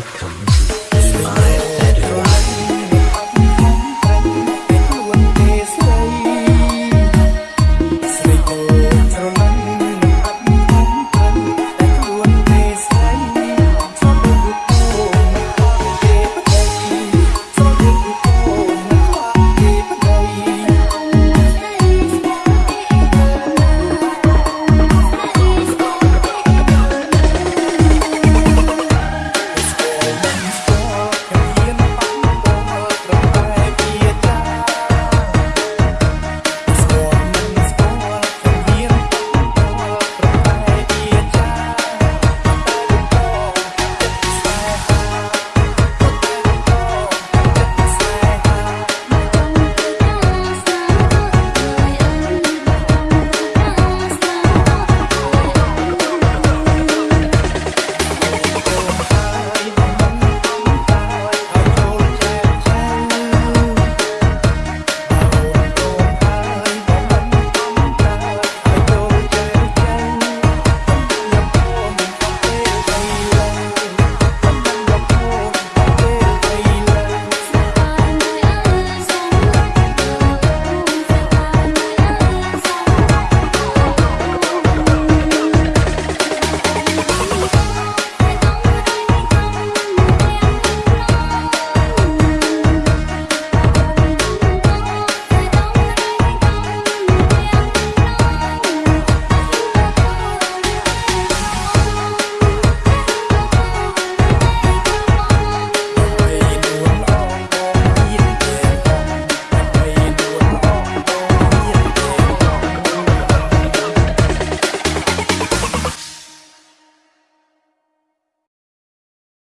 Welcome.